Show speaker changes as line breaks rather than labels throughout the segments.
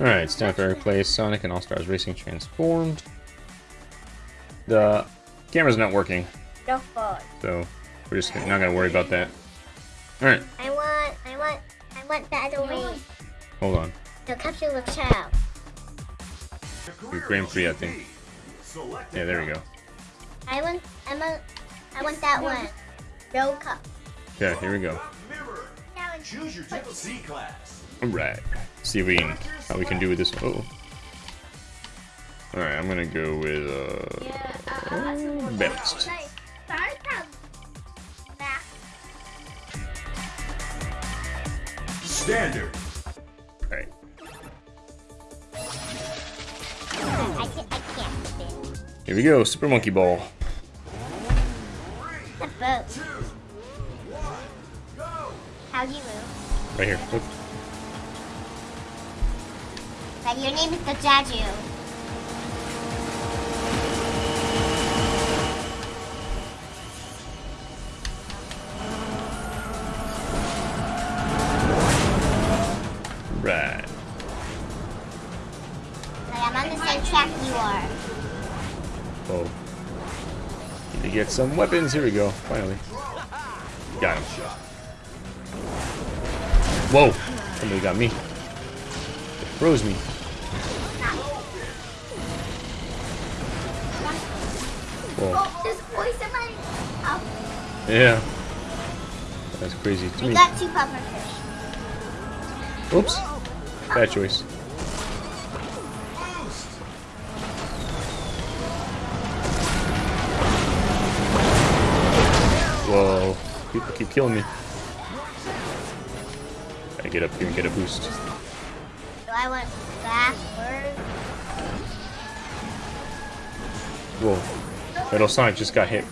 Alright, it's time for play Sonic and All-Stars Racing Transformed. The camera's not working,
No fault.
so we're just not gonna worry about that. Alright,
I want, I want, I want that away.
hold on.
The capsule of child.
Your Grand Prix, I think. Yeah, there we go.
I want, I want, I want that one. No cup.
Yeah, here we go.
That.
Choose your type C class.
Alright, see if we can, how we can do with this. Oh. Alright, I'm gonna go with, uh, balanced.
Standard.
Alright,
I can't, I can't spin.
here we go, Super Monkey Ball.
The boat.
Two. One. Go.
How do you move?
Right here. Look.
But your name is the Jaju.
Right.
I'm on the same track you are.
Oh. Need to get some weapons. Here we go. Finally. Got him. Whoa. Somebody got me. Froze me. Yeah. That's crazy to
we
me.
got two puffer fish.
Oops. Bad choice. Whoa. People keep killing me. Gotta get up here and get a boost.
Do I went backward.
Whoa. Metal Sonic just got hit.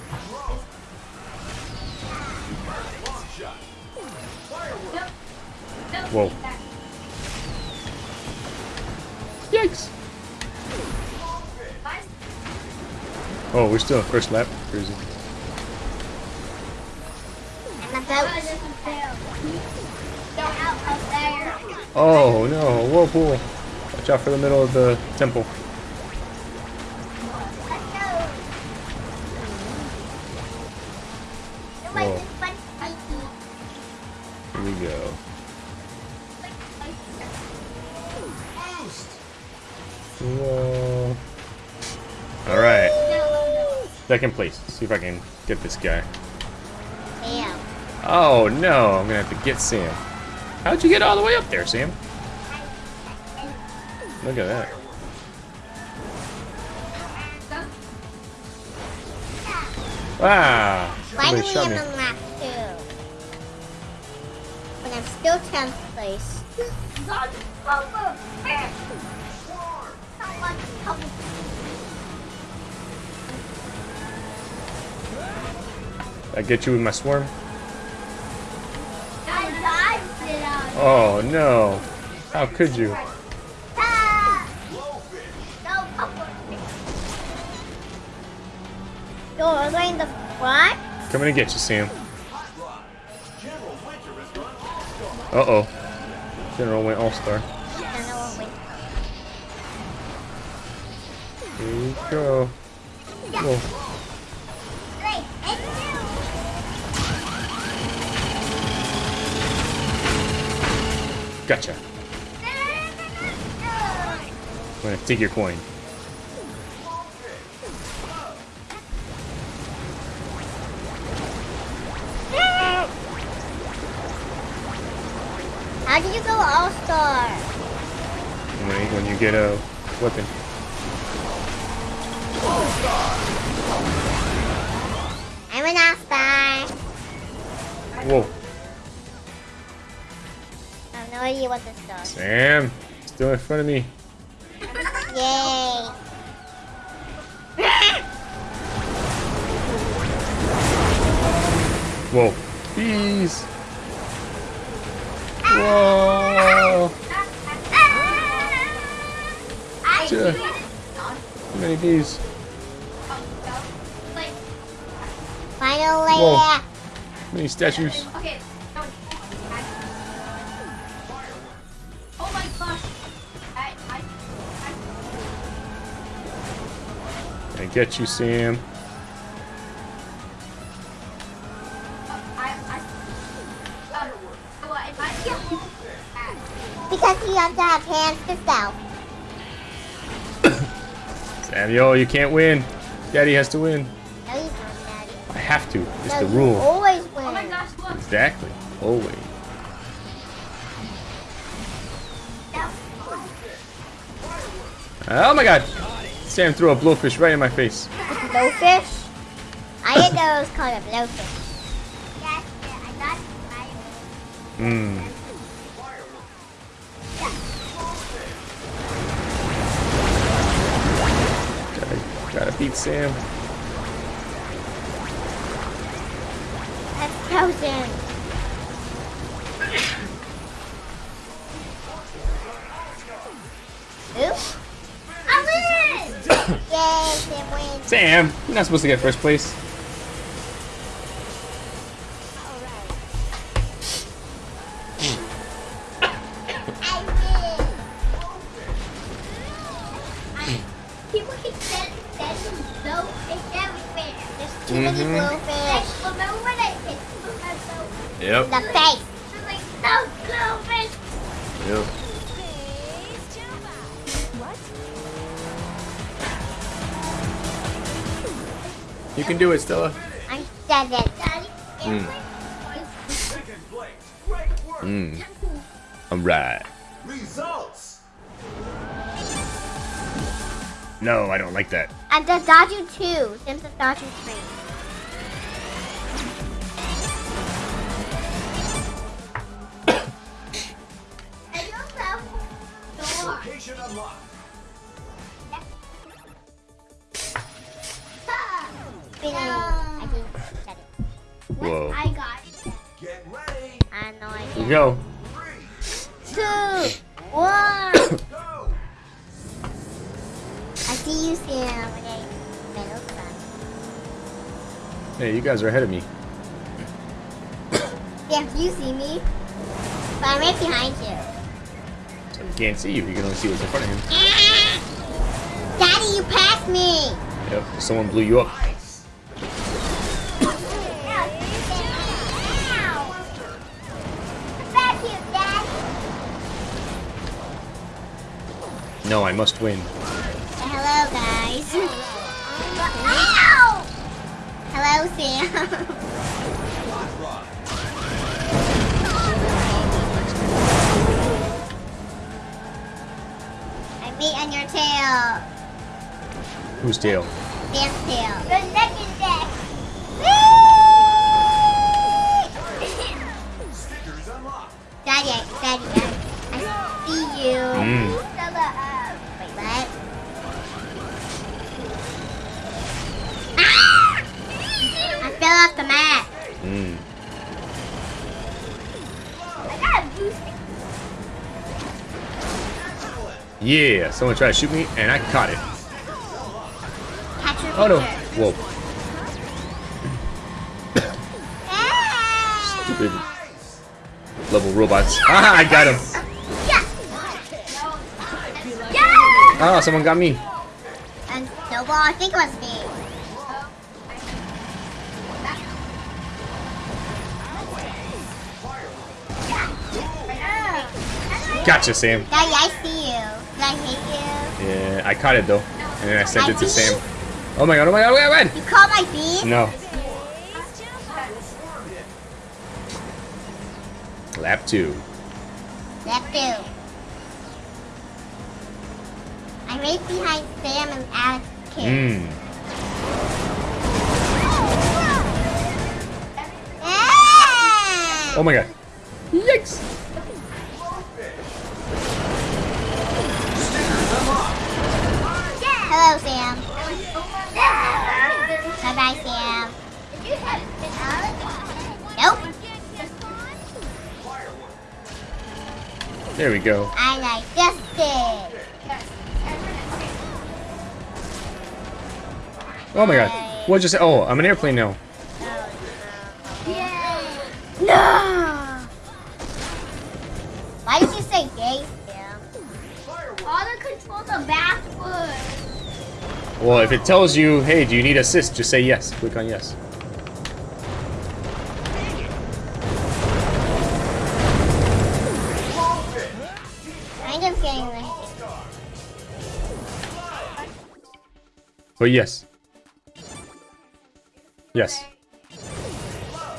Whoa. Yikes. Oh, we're still first lap. Crazy.
And the boat. Go out up there.
Oh no, whirlpool. Watch out for the middle of the temple. Second place. Let's see if I can get this guy.
Damn.
Oh no, I'm gonna have to get Sam. How'd you get all the way up there, Sam? Look at that. Ah. Wow. Somebody
Finally,
shot
I'm
me.
on lap two. But I'm still 10th place.
I get you with my swarm? Oh no. How could you?
Yo, are they in the front?
Coming to get you, Sam.
General Winter has run All-Star.
Uh oh. General went all star.
I don't know what we-
Here we go. Gotcha. I'm gonna take your coin.
How did you go All Star?
When you, when you get a weapon.
I'm an All Star.
Whoa.
No idea this does.
Sam. Still in front of me.
Yay.
Whoa. Bees. Whoa.
I
Sure. How many bees?
Finally.
Whoa. How many statues?
Okay.
Get you, Sam.
Because you have to have hands to self.
Samuel, you can't win. Daddy has to win.
No, you don't, Daddy.
I have to. It's
No,
the
you
rule.
always win.
Oh my gosh, look.
Exactly. Always. Oh my god! Sam threw a blowfish right in my face.
Blowfish? I didn't know it was called a blowfish. Yes, I thought I
Mmm. Gotta, gotta beat Sam.
That's frozen. Sam
you're not supposed to get first place.
People keep saying that is so, it's everywhere. There's too many
little
fish. Remember when I win. People keep
saying that can do it, Stella.
I'm seven. Daddy,
Mm.
Second place. Great work.
Mmm. Alright.
Results.
No, I don't like that.
I'm the Dodger 2. Sim's the Dodger 3.
Location unlocked.
Whoa.
I got it.
Get ready.
I no
Here we go.
Three.
Two, one.
Go.
I see you. Middle.
Hey, you guys are ahead of me.
Yeah, you see me. But I'm right behind you.
So you can't see you. You can only see what's in front of him.
Daddy, you passed me.
Yep. Someone blew you up. No, I must win.
Hello, guys. Ow! Hello, Sam. I beat on your tail.
Whose tail?
Sam's tail. The neck is deck. Daddy, Daddy, Daddy. The mat.
Mm.
I got a boost.
Yeah, someone tried to shoot me and I caught it. Oh no. Whoa. Stupid level robots. Ah, I got him.
Yeah. Yeah.
Ah, someone got me.
And snowball, I think it was me.
Gotcha, Sam.
Daddy, I see you. Did I hit you?
Yeah, I caught it though. And then I sent it to Sam. Oh my god, oh my god, oh my god.
You called my bean?
No. Lap two.
Lap two. I'm right behind Sam and Alex Kidd.
Mmm.
Ah!
Oh my god. Yikes. There we go.
And I just did.
Oh my god. What just Oh, I'm an airplane now.
No. Why did you say gay, Sam? All the controls are backwards.
Well, if it tells you, hey, do you need assist, just say yes. Click on yes. But yes. Yes.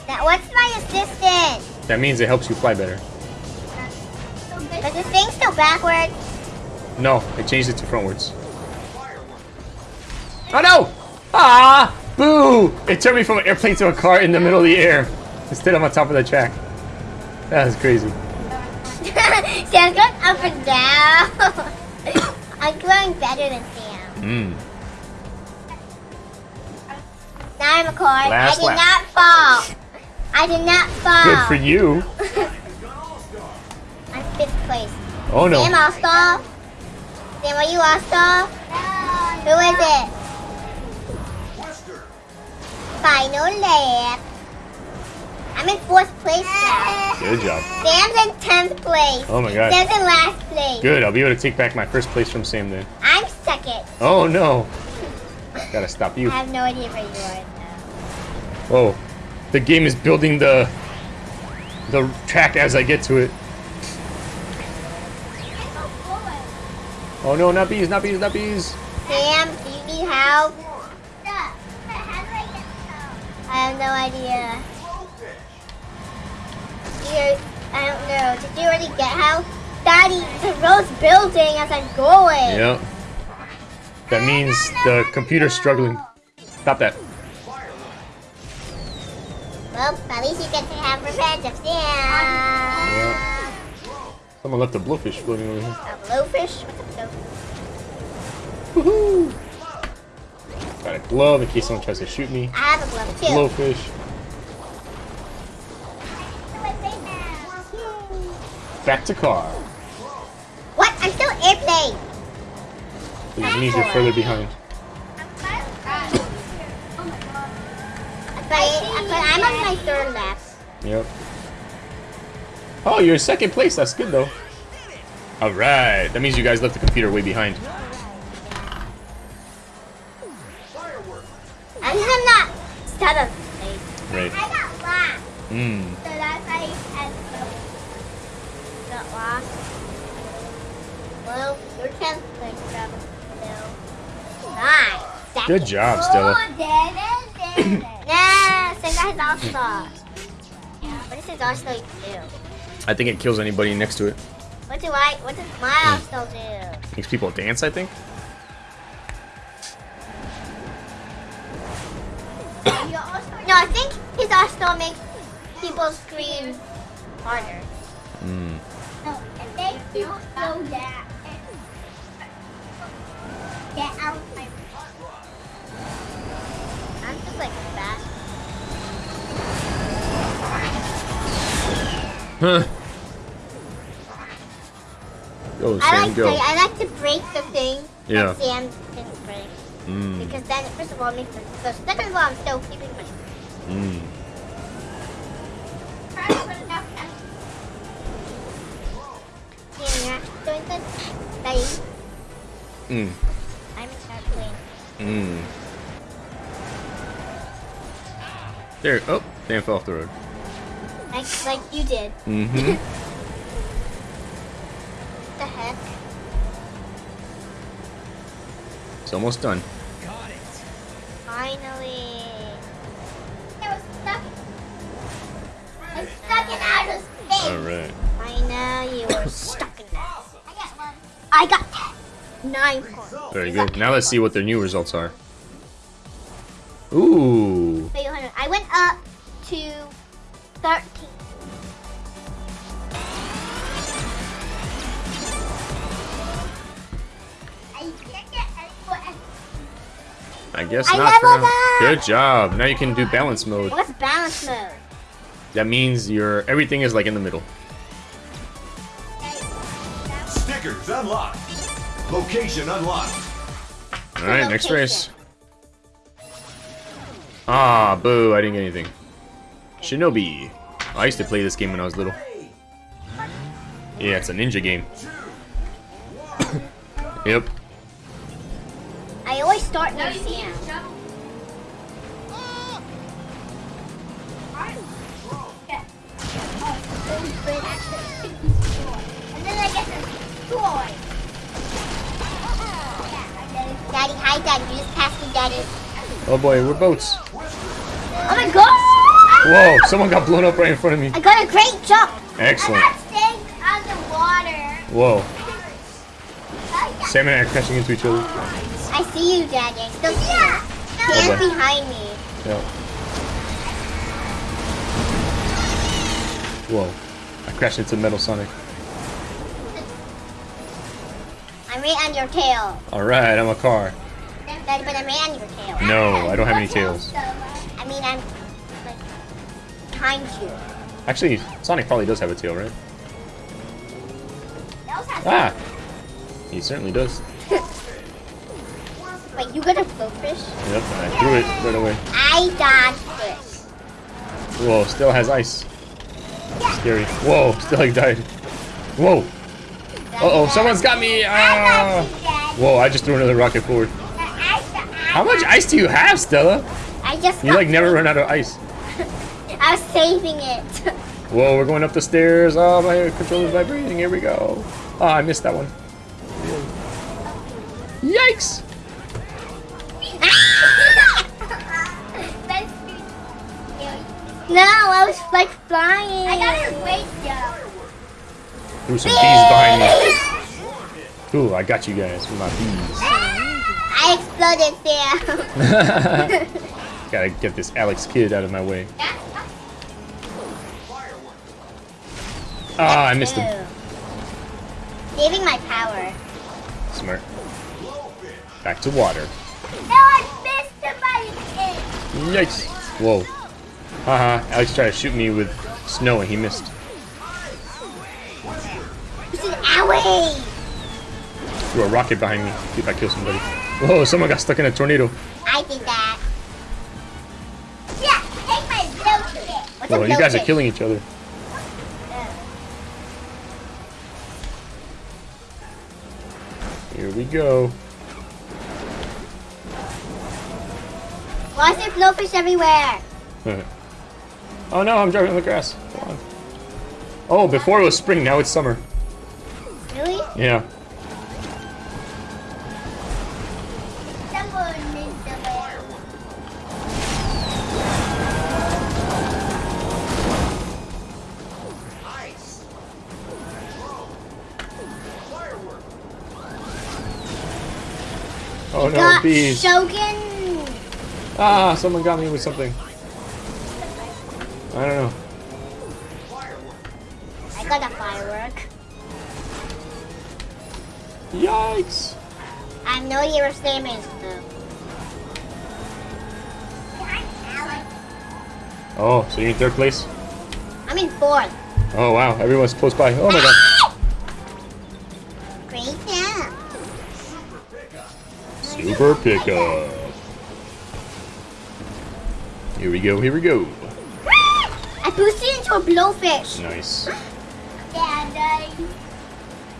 Now, what's my assistant?
That means it helps you fly better.
But the thing's still backwards.
No, I changed it to frontwards. Oh no! Ah! Boo! It turned me from an airplane to a car in the middle of the air. Instead I'm on top of the track. That was crazy.
Sam's going up and down. I'm going better than Sam.
Mmm.
Now I'm a car.
Last
I did
lap.
not fall. I did not fall.
Good for you.
I'm fifth place.
Oh no.
Sam all-star? Sam, are you all-star? Who is it?
Western.
Final lap. I'm in fourth place now.
Good job.
Sam's in tenth place.
Oh my god.
Sam's in last place.
Good, I'll be able to take back my first place from Sam then.
I'm second.
Oh no. Gotta stop you.
I have no idea where you are
Whoa. The game is building the the track as I get to it. Oh no, not bees, not bees, not bees.
Sam, do you need help? I have no idea. You, I don't know. Did you already get help? Daddy, the road's building as I'm going.
Yep. That means the computer's struggling. Stop that.
Well, at least you get to have revenge of Sam.
Someone left a blowfish floating over here.
A blowfish? What's a blowfish?
Woohoo! Got a glove in case someone tries to shoot me.
I have a glove too.
Blowfish. Back to car.
What? I'm still airplane.
Which means you're further behind.
But, but I'm on my third lap.
Yep. Oh, you're in second place. That's good though. All right. That means you guys left the computer way behind.
I'm not seventh place.
Right.
I got hmm. last.
Mmm.
So that's how you had got lost. Well, your tenth place, Travis. So, nice.
Good job, Stella.
Oh, nah, so that's also. What does his arsenal do?
I think it kills anybody next to it.
What do I? What does my arsenal do?
Makes people dance, I think.
No, I think his arsenal makes people scream harder.
Mm.
No, and they don't know that. Get out of my like fast.
Huh. Go,
I like
go.
to, I like to break the thing
Yeah.
that Sam didn't break.
Mm.
Because then, first of all, it makes sense. So second of all, I'm still keeping my.
Mm.
Yeah, you're doing good. Daddy,
Mm.
I'm in airplane.
Mm. There. Oh, Dan fell off the road.
Like, like you did.
Mm-hmm.
the heck?
it's almost done.
Finally. I was stuck. I'm stuck in outer space.
All right.
I know you were stuck in that. I got one. I got ten. Nine points.
Very good. Now let's see what their new results are. Ooh. Guess
I
not for
leveled
now.
up!
Good job. Now you can do balance mode.
What's balance mode?
That means your everything is like in the middle.
Stickers unlocked. Location unlocked.
All right, next race. Ah, boo! I didn't get anything. Shinobi. I used to play this game when I was little. Yeah, it's a ninja game. yep.
I always always start near Sam. And then I get the toy. Daddy, hi Daddy, you just passed me Daddy.
Oh boy, we're boats.
Oh my god!
Whoa, someone got blown up right in front of me.
I got a great jump.
Excellent.
I'm not staying underwater.
Whoa. Sam and I are crashing into each other.
I see you, Daddy. I still see you. Stand
boy.
behind me.
Yeah. Whoa. I crashed into Metal Sonic.
I'm right on your tail.
Alright, I'm a car.
Daddy, but I'm right on your tail.
No, I don't have any tails.
I mean, I'm like behind you.
Actually, Sonic probably does have a tail, right? Ah! He certainly does.
Wait, you got a blowfish?
Yep, I threw it right away.
I dodged this.
Whoa, still has ice. Scary. Whoa, still like died. Whoa. Uh-oh, someone's got me! Ah! Whoa, I just threw another rocket forward. How much ice do you have, Stella?
I just
You like never run out of ice.
I was saving it.
Whoa, we're going up the stairs. Oh, my controller's vibrating. Here we go. Oh, I missed that one. Yikes!
No, I was like flying. I got a great jump.
Threw some bees behind me. Ooh, I got you guys with my bees.
I exploded there.
Gotta get this Alex Kidd out of my way. Ah, I missed him.
Saving my power.
Smart. Back to water.
No, I missed him by the
Yikes. Whoa. Haha, Alex tried to shoot me with snow and he missed.
This is owie.
Threw a rocket behind me. See if I kill somebody. Whoa, someone got stuck in a tornado.
I did that. Yeah, take my. What's
Whoa, you guys are killing each other. Here we go.
Why is there blowfish everywhere?
Oh no, I'm driving on the grass. Come on. Oh, before it was spring, now it's summer.
Really?
Yeah.
Someone missed the bear.
Ice. Firework.
Oh no,
Got
bees.
Shogun.
Ah, someone got me with something. I don't know.
I got a firework.
Yikes.
I know you were Samus though.
Oh, so you're in third place?
I'm in fourth.
Oh wow, everyone's close by. Oh my god.
Great job.
Super pickup. Here we go, here we go.
Boosted into a blowfish.
Nice.
Daddy.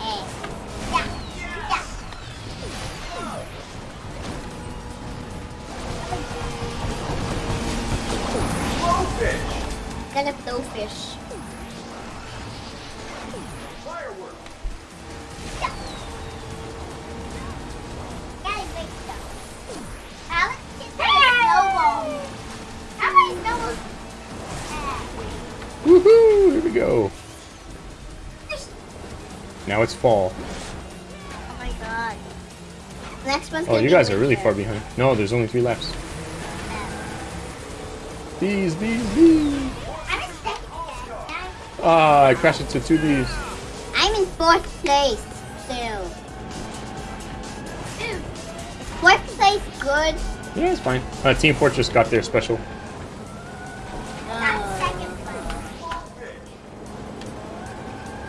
Eh.
Blowfish.
Got a blowfish.
Go. Now it's fall.
Oh my god. Next one's
Oh, you guys are really far behind. No, there's only three laps. Bees, bees, bees.
I'm in second place.
Ah, I crashed into two bees.
I'm in fourth place still. Is fourth place good?
Yeah, it's fine. Uh, Team Fortress got their special.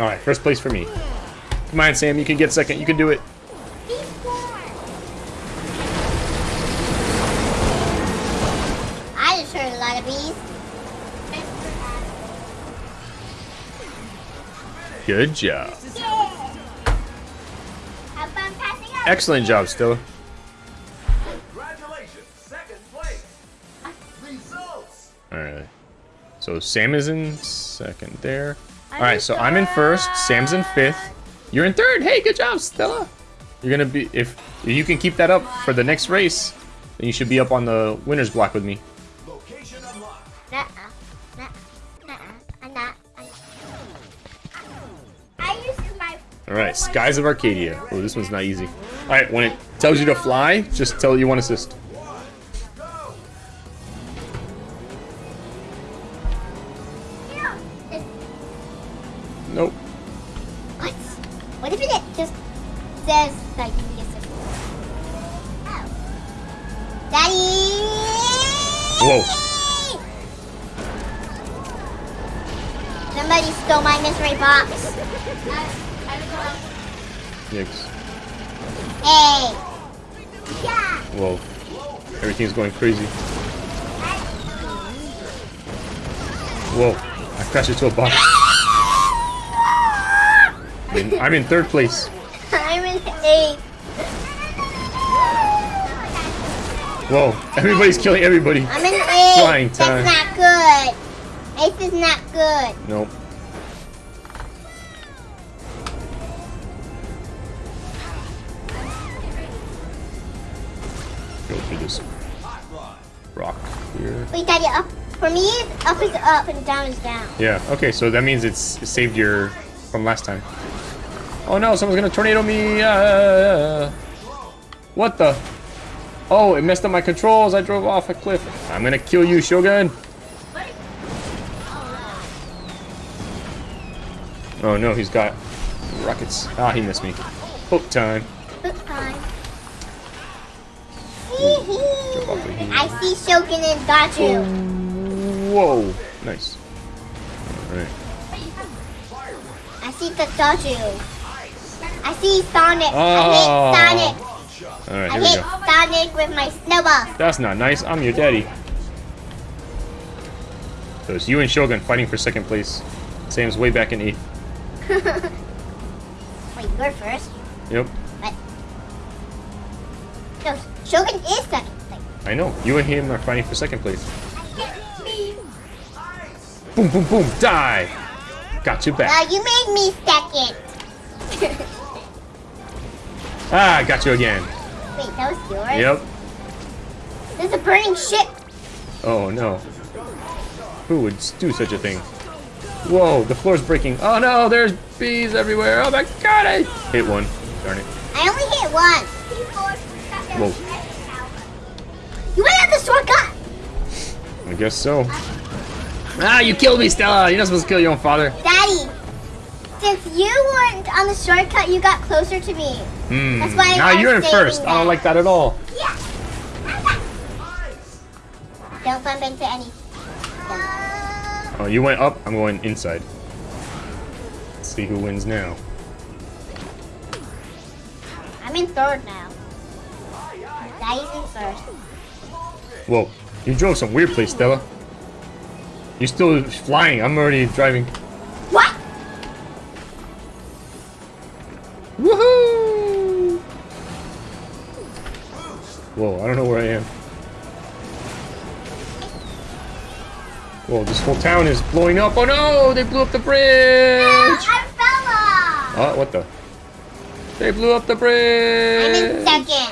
Alright, first place for me. Come on, Sam, you can get second. You can do it.
I just heard a lot of bees.
Good job.
Have fun passing out.
Excellent job, Stella.
Congratulations, second place.
Alright. So Sam is in second there. Alright, so I'm in first. Sam's in fifth. You're in third. Hey, good job, Stella. You're gonna be if if you can keep that up for the next race, then you should be up on the winner's block with me.
I'm not. I'm... I.
Alright, Skies of Arcadia. Oh, this one's not easy. Alright, when it tells you to fly, just tell it you want assist. Crazy. Whoa. I crashed into a box. I'm in, I'm in third place.
I'm in eight.
Whoa. Everybody's killing everybody.
I'm in eight.
Flying
That's not good. Eighth is not good.
Nope.
For me, up is up and down is down.
Yeah, okay, so that means it's it saved your from last time. Oh no, someone's gonna tornado me! Uh, what the? Oh, it messed up my controls. I drove off a cliff. I'm gonna kill you, Shogun. Oh no, he's got rockets. Ah, he missed me. Hook time.
Book time.
Jump off of here.
I see Shogun and got you.
Whoa, nice. All right.
I see the Daju. I see Sonic.
Oh.
I hit Sonic.
All right,
I
we
hit
go.
Sonic with my snowball.
That's not nice. I'm your daddy. So it's you and Shogun fighting for second place. Sam's way back in eighth.
Wait, you're first.
Yep,
But no, Shogun is second place.
I know. You and him are fighting for second place. Boom, boom, boom, die! Got you
Now
back.
you made me second.
Ah, got you again.
Wait, that was yours.
Yep.
There's a burning ship.
Oh no. Who would do such a thing? Whoa, the floor's breaking. Oh no, there's bees everywhere. Oh my god, I hit one. Darn it.
I only hit one.
Whoa.
You went on the shortcut.
I guess so. Ah, you killed me, Stella! You're not supposed to kill your own father.
Daddy, since you weren't on the shortcut, you got closer to me.
Hmm.
That's why
Now you're in first. I don't like that at all.
Yeah. Don't bump into any.
Oh, you went up. I'm going inside. Let's see who wins now.
I'm in third now. Daddy's in first.
Whoa, you drove some weird place, Stella. You're still flying. I'm already driving.
What?
Woohoo! Whoa, I don't know where I am. Whoa, this whole town is blowing up. Oh no, they blew up the bridge!
I fell off.
Oh, uh, what the? They blew up the bridge!
I'm in second.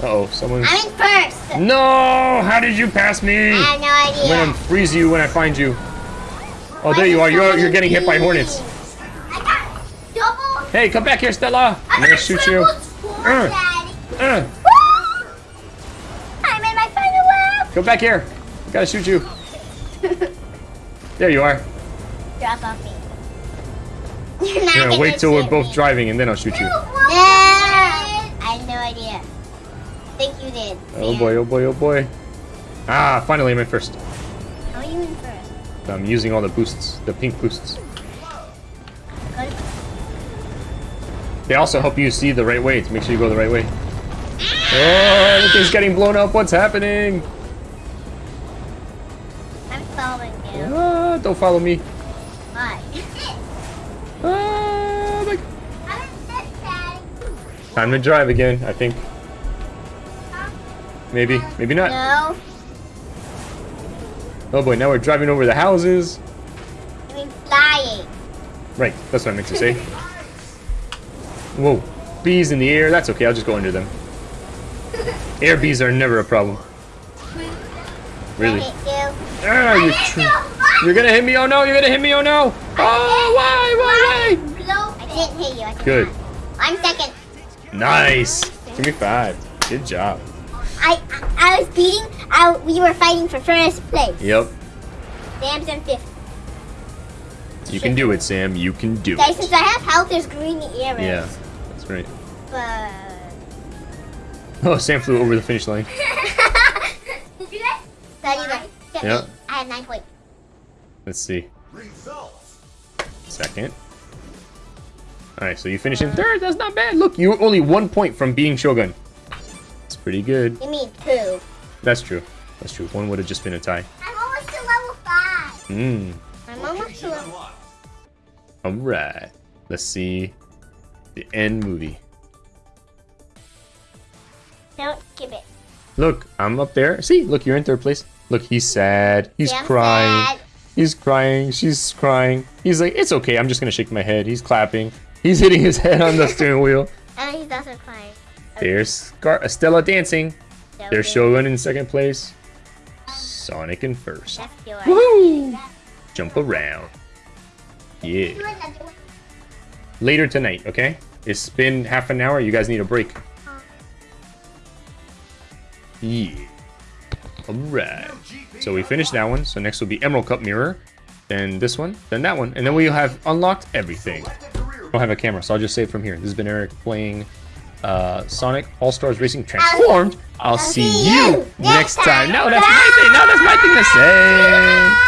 Uh-oh, someone's...
I'm in first.
No! How did you pass me?
I have no idea.
I'm gonna freeze you when I find you. Oh, there you are. You're, you're getting hit by hornets.
I got double.
Hey, come back here, Stella. I'm gonna shoot you. Uh.
Daddy.
Uh!
I'm in my final lap.
come back here. I gotta shoot you. There you are.
Drop off me. You're not
You're gonna wait till we're both
me.
driving and then I'll shoot you.
Think you did.
Oh boy, oh boy, oh boy. Ah, finally I'm in first.
How are you in first?
I'm using all the boosts, the pink boosts.
Good.
They also help you see the right way to make sure you go the right way. Oh, everything's getting blown up. What's happening?
I'm following you.
Ah, don't follow me.
Why?
Ah, my... Time to drive again, I think. Maybe, maybe not.
No.
Oh boy, now we're driving over the houses.
I mean flying.
Right, that's what I meant to say. Whoa, bees in the air. That's okay, I'll just go under them. Air bees are never a problem. Really?
I hit you.
Ah, you you're gonna hit me, oh no, you're gonna hit me, oh no! Oh, why, why,
Blow. I didn't hit you. I
Good.
I'm second.
Nice! Give me five. Good job.
I I, I was beating. I, we were fighting for first place.
Yep.
Sam's in fifth.
You can do it, Sam. You can do
Guys,
it.
since I have health, there's green arrows.
Yeah, that's right.
But.
Oh, Sam flew over the finish line.
Did you guys? So you guys. get
Yeah.
me. I have nine points.
Let's see.
Results.
Second. Alright, so you finish in uh. third. That's not bad. Look, you're only one point from being Shogun. Pretty good.
You mean two?
That's true. That's true. One would have just been a tie.
I'm almost to level five.
Mmm.
I'm almost to level.
Alright. Let's see the end movie.
Don't skip it.
Look, I'm up there. See, look, you're in third place. Look, he's sad. He's
Sam's
crying.
sad.
He's crying. She's crying. He's like, it's okay. I'm just gonna shake my head. He's clapping. He's hitting his head on the steering wheel. There's Scar- Estella dancing.
So
There's
good.
Shogun in second place. Sonic in first.
That's yours.
Woohoo! Jump around. Yeah. Later tonight, okay? It's been half an hour. You guys need a break. Yeah. Alright. So we finished that one. So next will be Emerald Cup Mirror. Then this one. Then that one. And then we'll have unlocked everything.
Select a career
I don't have a camera, so I'll just save from here. This has been Eric playing uh, Sonic All Stars Racing Transformed. I'll see
see
you
next
time.
time.
No, that's my thing. No, that's my thing to say.